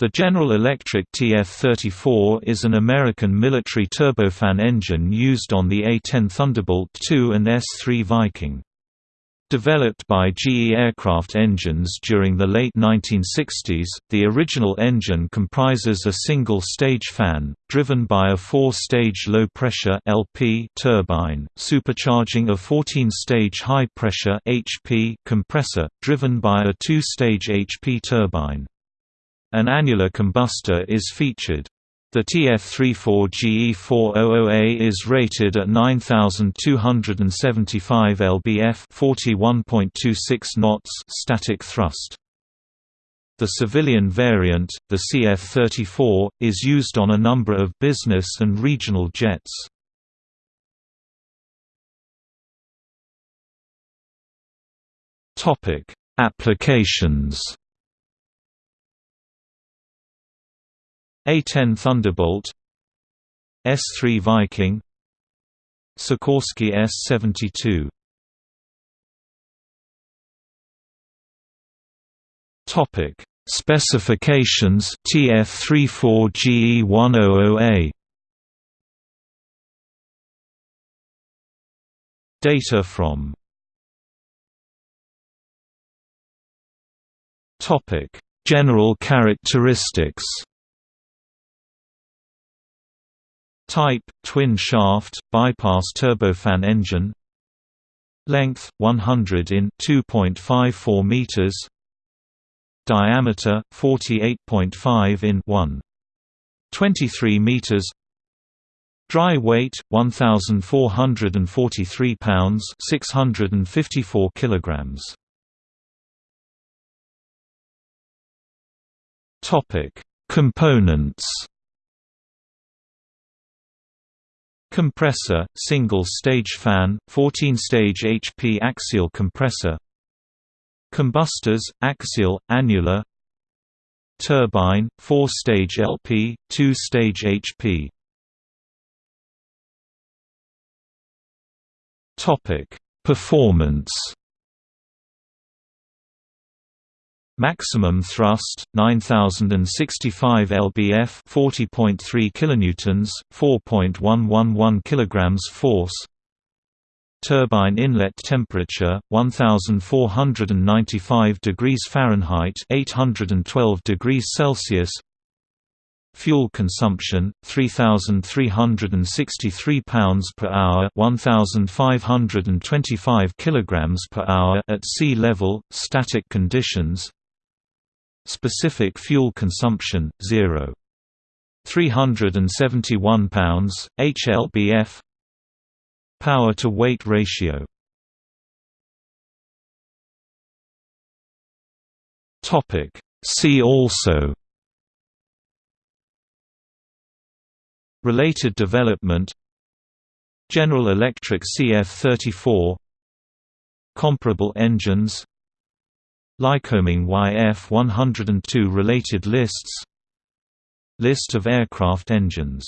The General Electric TF-34 is an American military turbofan engine used on the A-10 Thunderbolt II and S-3 Viking. Developed by GE Aircraft Engines during the late 1960s, the original engine comprises a single-stage fan, driven by a four-stage low-pressure turbine, supercharging a 14-stage high-pressure compressor, driven by a two-stage HP turbine. An annular combustor is featured. The TF34 GE400A is rated at 9275 lbf 41.26 knots static thrust. The civilian variant, the CF-34, is used on a number of business and regional jets. Applications A-10 Thunderbolt S-3 Viking Sikorsky S-72 Topic Specifications TF-34 GE100A Data from Topic General characteristics Type: twin shaft, bypass turbofan engine. Length: 100 in 2.54 meters. Diameter: 48.5 in 1. 23 meters. Dry weight 1443 pounds 654 kilograms Topic Components Compressor, single-stage fan, 14-stage HP axial compressor. Combustors, axial, annular. Turbine, 4-stage LP, 2-stage HP Performance Maximum thrust 9065 lbf 40.3 kilonewtons 4.111 kilograms force. Turbine inlet temperature 1495 degrees Fahrenheit 812 degrees Celsius. Fuel consumption 3363 pounds per hour 1525 kilograms per hour at sea level static conditions Specific fuel consumption 0. 371 pounds, HLBF Power to weight ratio. See also. Related development. General Electric CF-34 Comparable engines Lycoming YF-102 related lists. List of aircraft engines